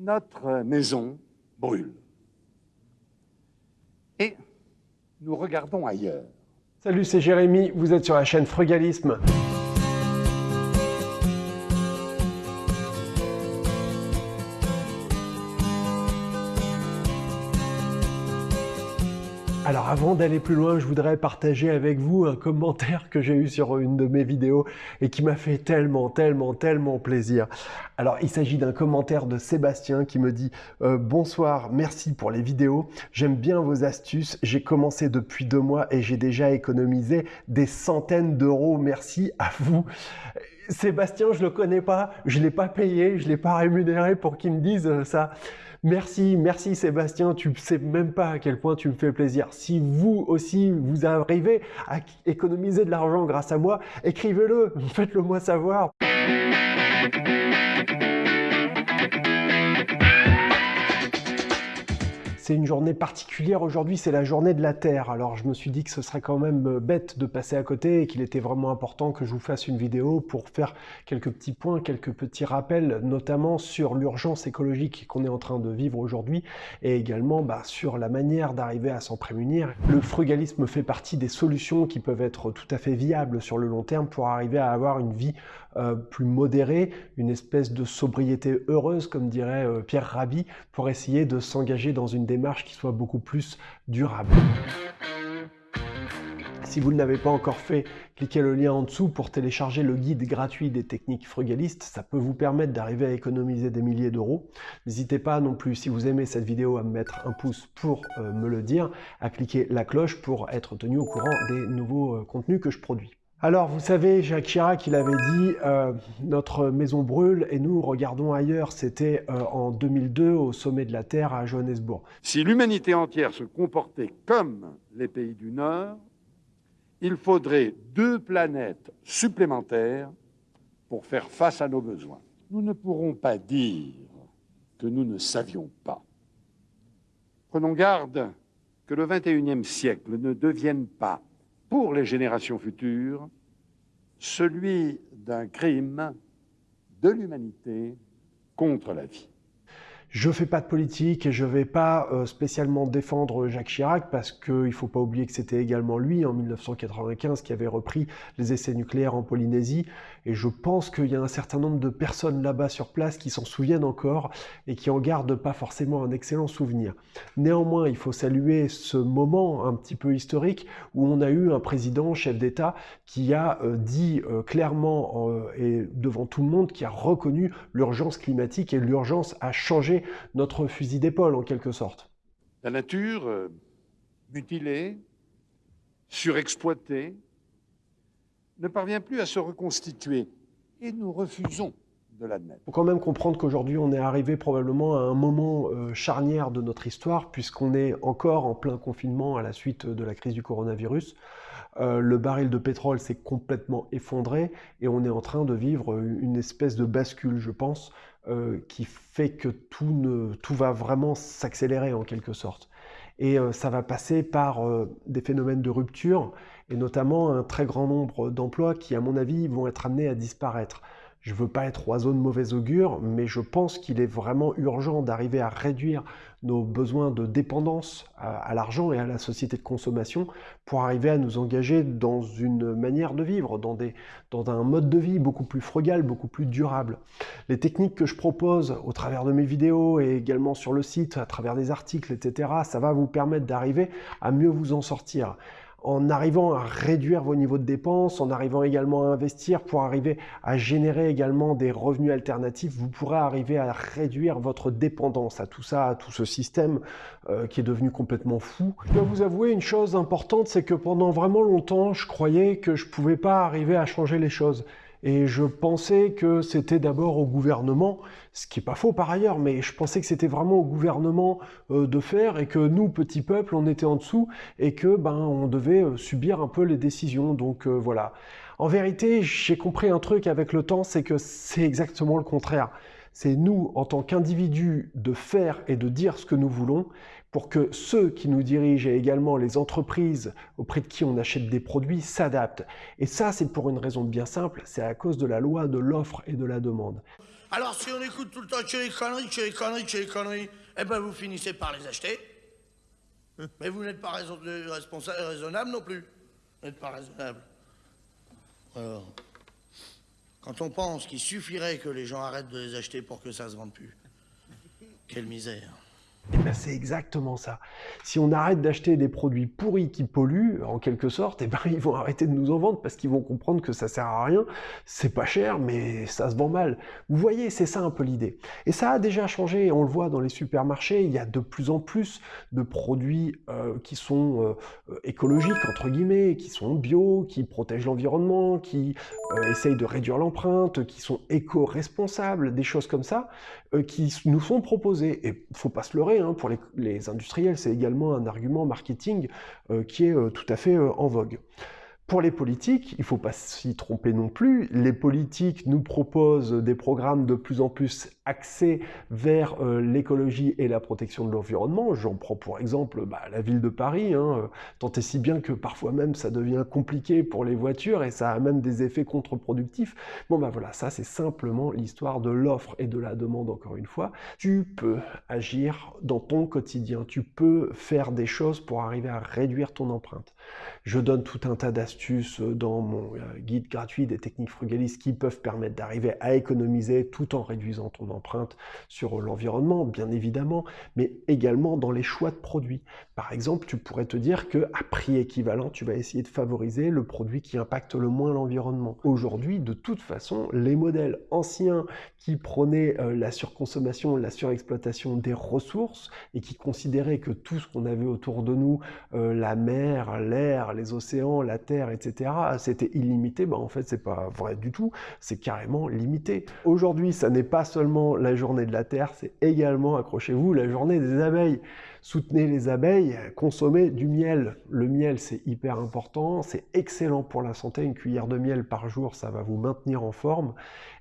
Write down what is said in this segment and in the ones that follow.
notre maison brûle. Et nous regardons ailleurs. Salut, c'est Jérémy, vous êtes sur la chaîne Frugalisme. Alors avant d'aller plus loin, je voudrais partager avec vous un commentaire que j'ai eu sur une de mes vidéos et qui m'a fait tellement, tellement, tellement plaisir. Alors il s'agit d'un commentaire de Sébastien qui me dit euh, Bonsoir, merci pour les vidéos, j'aime bien vos astuces, j'ai commencé depuis deux mois et j'ai déjà économisé des centaines d'euros, merci à vous ». Sébastien, je le connais pas, je l'ai pas payé, je l'ai pas rémunéré pour qu'il me dise ça. Merci, merci Sébastien, tu ne sais même pas à quel point tu me fais plaisir. Si vous aussi, vous arrivez à économiser de l'argent grâce à moi, écrivez-le, faites-le moi savoir. C'est une journée particulière aujourd'hui, c'est la journée de la Terre. Alors je me suis dit que ce serait quand même euh, bête de passer à côté et qu'il était vraiment important que je vous fasse une vidéo pour faire quelques petits points, quelques petits rappels, notamment sur l'urgence écologique qu'on est en train de vivre aujourd'hui et également bah, sur la manière d'arriver à s'en prémunir. Le frugalisme fait partie des solutions qui peuvent être tout à fait viables sur le long terme pour arriver à avoir une vie euh, plus modérée, une espèce de sobriété heureuse, comme dirait euh, Pierre Rabhi, pour essayer de s'engager dans une démarche qui soit beaucoup plus durable. Si vous ne l'avez pas encore fait, cliquez le lien en dessous pour télécharger le guide gratuit des techniques frugalistes. Ça peut vous permettre d'arriver à économiser des milliers d'euros. N'hésitez pas non plus, si vous aimez cette vidéo, à me mettre un pouce pour euh, me le dire, à cliquer la cloche pour être tenu au courant des nouveaux contenus que je produis. Alors, vous savez, Jacques Chirac, il avait dit euh, notre maison brûle et nous regardons ailleurs. C'était euh, en 2002 au sommet de la Terre à Johannesburg. Si l'humanité entière se comportait comme les pays du Nord, il faudrait deux planètes supplémentaires pour faire face à nos besoins. Nous ne pourrons pas dire que nous ne savions pas. Prenons garde que le XXIe siècle ne devienne pas pour les générations futures celui d'un crime de l'humanité contre la vie. Je fais pas de politique et je vais pas euh, spécialement défendre Jacques Chirac parce qu'il faut pas oublier que c'était également lui en 1995 qui avait repris les essais nucléaires en Polynésie et je pense qu'il y a un certain nombre de personnes là-bas sur place qui s'en souviennent encore et qui en gardent pas forcément un excellent souvenir. Néanmoins, il faut saluer ce moment un petit peu historique où on a eu un président, chef d'État, qui a euh, dit euh, clairement et devant tout le monde, qui a reconnu l'urgence climatique et l'urgence à changer notre fusil d'épaule en quelque sorte. La nature, euh, mutilée, surexploitée, ne parvient plus à se reconstituer et nous refusons de l'admettre. Il faut quand même comprendre qu'aujourd'hui on est arrivé probablement à un moment euh, charnière de notre histoire puisqu'on est encore en plein confinement à la suite de la crise du coronavirus. Euh, le baril de pétrole s'est complètement effondré et on est en train de vivre une espèce de bascule, je pense, euh, qui fait que tout, ne, tout va vraiment s'accélérer en quelque sorte. Et euh, ça va passer par des phénomènes de rupture, et notamment un très grand nombre d'emplois qui, à mon avis, vont être amenés à disparaître. Je ne veux pas être oiseau de mauvais augure, mais je pense qu'il est vraiment urgent d'arriver à réduire nos besoins de dépendance à, l'argent et à la société de consommation pour arriver à nous engager dans une manière de vivre, dans, dans un mode de vie beaucoup plus frugal, beaucoup plus durable. Les techniques que je propose au travers de mes vidéos et également sur le site, à travers des articles, etc., ça va vous permettre d'arriver à mieux vous en sortir en arrivant à réduire vos niveaux de dépenses, en arrivant également à investir pour arriver à générer également des revenus alternatifs, vous pourrez arriver à réduire votre dépendance à tout ça, à tout ce système euh, qui est devenu complètement fou. Je dois vous avouer une chose importante, c'est que pendant vraiment longtemps, je croyais que je pouvais pas arriver à changer les choses. Et je pensais que c'était d'abord au gouvernement, ce qui est pas faux par ailleurs, mais je pensais que c'était vraiment au gouvernement euh, de faire et que nous, petits peuples, on était en dessous et que ben on devait euh, subir un peu les décisions. Donc euh, voilà. En vérité, j'ai compris un truc avec le temps, c'est que c'est exactement le contraire. C'est nous, en tant qu'individus, de faire et de dire ce que nous voulons pour que ceux qui nous dirigent et également les entreprises auprès de qui on achète des produits s'adaptent. Et ça, c'est pour une raison bien simple, c'est à cause de la loi de l'offre et de la demande. Alors si on écoute tout le temps que les conneries, que les conneries, conneries, eh ben vous finissez par les acheter. Mais vous n'êtes pas responsable, raisonnable non plus. Vous n'êtes pas raisonnable. Quand on pense qu'il suffirait que les gens arrêtent de les acheter pour que ça se vende plus. Quelle misère. Eh ben, c'est exactement ça. Si on arrête d'acheter des produits pourris qui polluent, en quelque sorte, eh ben, ils vont arrêter de nous en vendre parce qu'ils vont comprendre que ça sert à rien. C'est pas cher, mais ça se vend mal. Vous voyez, c'est ça un peu l'idée. Et ça a déjà changé. On le voit dans les supermarchés. Il y a de plus en plus de produits euh, qui sont euh, écologiques, entre guillemets, qui sont bio, qui protègent l'environnement, qui euh, essayent de réduire l'empreinte, qui sont éco-responsables, des choses comme ça, euh, qui nous sont proposées. Et faut pas se leurrer, hein, pour les, industriels, c'est également un argument marketing euh, qui est euh, tout à fait euh, en vogue. Pour les politiques, il ne faut pas s'y tromper non plus. Les politiques nous proposent des programmes de plus en plus axés vers euh, l'écologie et la protection de l'environnement. J'en prends pour exemple bah, la ville de Paris, hein, euh, tant et si bien que parfois même ça devient compliqué pour les voitures et ça a même des effets contre-productifs. Bon bah voilà, ça c'est simplement l'histoire de l'offre et de la demande encore une fois. Tu peux agir dans ton quotidien, tu peux faire des choses pour arriver à réduire ton empreinte. Je donne tout un tas d'astuces dans mon euh, guide gratuit des techniques frugalistes qui peuvent permettre d'arriver à économiser tout en réduisant ton empreinte sur l'environnement, bien évidemment, mais également dans les choix de produits. Par exemple, tu pourrais te dire que à prix équivalent, tu vas essayer de favoriser le produit qui impacte le moins l'environnement. Aujourd'hui, de toute façon, les modèles anciens qui prônaient euh, la surconsommation, la surexploitation des ressources et qui considéraient que tout ce qu'on avait autour de nous, euh, la mer, l'air, les océans, la terre, etc., c'était illimité, ben en fait c'est pas vrai du tout, c'est carrément limité. Aujourd'hui, ça n'est pas seulement la journée de la Terre, c'est également, accrochez-vous, la journée des abeilles. Soutenez les abeilles, consommez du miel. Le miel, c'est hyper important, c'est excellent pour la santé. Une cuillère de miel par jour, ça va vous maintenir en forme.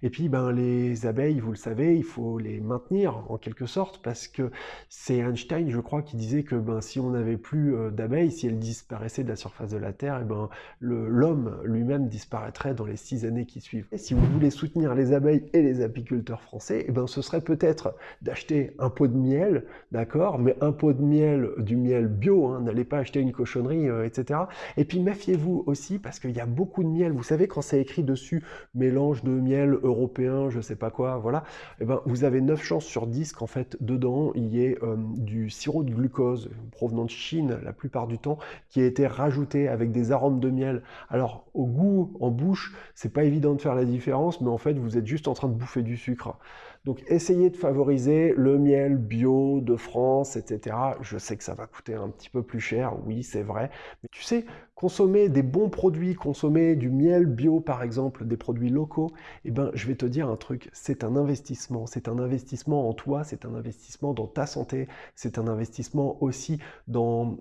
Et puis, ben, les abeilles, vous le savez, il faut les maintenir en quelque sorte parce que c'est Einstein, je crois, qui disait que ben, si on n'avait plus euh, d'abeilles, si elles disparaissaient de la surface de la Terre, et ben, l'homme lui-même disparaîtrait dans les six années qui suivent. Et si vous voulez soutenir les abeilles et les apiculteurs français, et ben, ce serait peut-être d'acheter un pot de miel, d'accord, mais un pot de miel, du miel bio, hein, n'allez pas acheter une cochonnerie, euh, etc. Et puis méfiez-vous aussi parce qu'il y a beaucoup de miel. Vous savez quand c'est écrit dessus mélange de miel européen, je sais pas quoi, voilà. Et ben vous avez 9 chances sur 10 qu'en fait dedans il y ait euh, du sirop de glucose provenant de Chine la plupart du temps qui a été rajouté avec des arômes de miel. Alors au goût en bouche, c'est pas évident de faire la différence, mais en fait vous êtes juste en train de bouffer du sucre. Donc essayez de favoriser le miel bio de France, etc. Je sais que ça va coûter un petit peu plus cher, oui c'est vrai. Mais tu sais, consommer des bons produits, consommer du miel bio par exemple, des produits locaux, eh ben je vais te dire un truc, c'est un investissement. C'est un investissement en toi, c'est un investissement dans ta santé, c'est un investissement aussi dans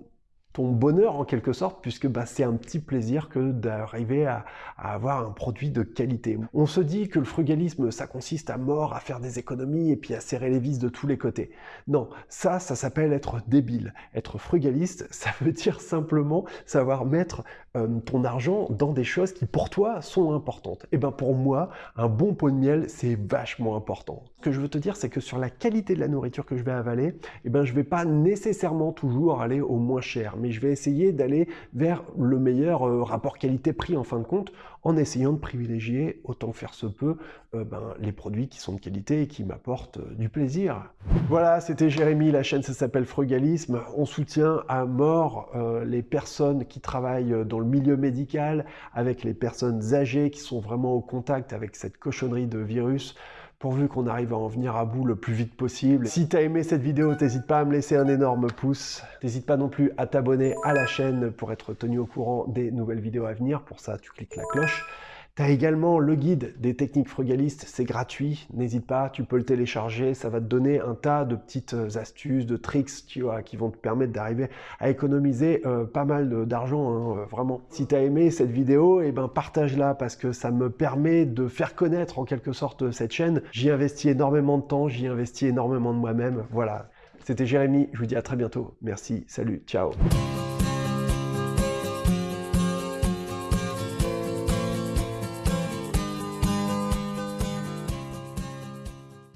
ton bonheur en quelque sorte, puisque bah, c'est un petit plaisir que d'arriver à, avoir un produit de qualité. On se dit que le frugalisme, ça consiste à mort, à faire des économies et puis à serrer les vis de tous les côtés. Non, ça, ça s'appelle être débile. Être frugaliste, ça veut dire simplement savoir mettre euh, ton argent dans des choses qui pour toi sont importantes. Et ben pour moi, un bon pot de miel, c'est vachement important. Ce que je veux te dire, c'est que sur la qualité de la nourriture que je vais avaler, et ben je vais pas nécessairement toujours aller au moins cher je vais essayer d'aller vers le meilleur euh, rapport qualité-prix en fin de compte, en essayant de privilégier, autant faire se peut, euh, ben, les produits qui sont de qualité et qui m'apportent euh, du plaisir. Voilà, c'était Jérémy, la chaîne ça s'appelle Frugalisme. On soutient à mort les personnes qui travaillent dans le milieu médical, avec les personnes âgées qui sont vraiment au contact avec cette cochonnerie de virus pourvu qu'on arrive à en venir à bout le plus vite possible. Si tu as aimé cette vidéo, n'hésite pas à me laisser un énorme pouce. N'hésite pas non plus à t'abonner à la chaîne pour être tenu au courant des nouvelles vidéos à venir. Pour ça, tu cliques la cloche. Tu également le guide des techniques frugalistes, c'est gratuit, n'hésite pas, tu peux le télécharger, ça va te donner un tas de petites astuces, de tricks qui vont te permettre d'arriver à économiser euh, pas mal d'argent, hein, vraiment. Si tu as aimé cette vidéo, eh ben, partage-la parce que ça me permet de faire connaître en quelque sorte cette chaîne. J'y investis énormément de temps, j'y investis énormément de moi-même, voilà. C'était Jérémy, je vous dis à très bientôt. Merci, salut, ciao.